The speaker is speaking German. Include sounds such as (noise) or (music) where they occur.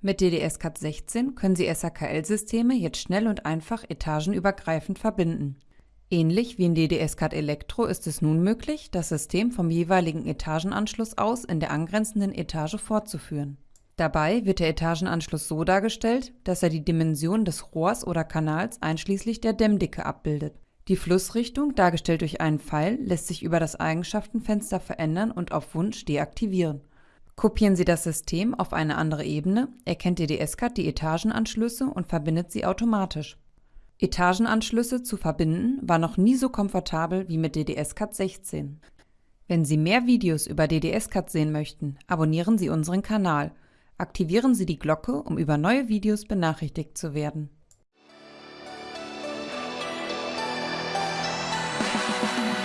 Mit DDS-CAT 16 können Sie SAKL-Systeme jetzt schnell und einfach etagenübergreifend verbinden. Ähnlich wie in DDS-CAT Elektro ist es nun möglich, das System vom jeweiligen Etagenanschluss aus in der angrenzenden Etage fortzuführen. Dabei wird der Etagenanschluss so dargestellt, dass er die Dimension des Rohrs oder Kanals einschließlich der Dämmdicke abbildet. Die Flussrichtung, dargestellt durch einen Pfeil, lässt sich über das Eigenschaftenfenster verändern und auf Wunsch deaktivieren. Kopieren Sie das System auf eine andere Ebene, erkennt DDS-CAD die Etagenanschlüsse und verbindet sie automatisch. Etagenanschlüsse zu verbinden war noch nie so komfortabel wie mit DDS-CAD 16. Wenn Sie mehr Videos über DDS-CAD sehen möchten, abonnieren Sie unseren Kanal. Aktivieren Sie die Glocke, um über neue Videos benachrichtigt zu werden. (laughs)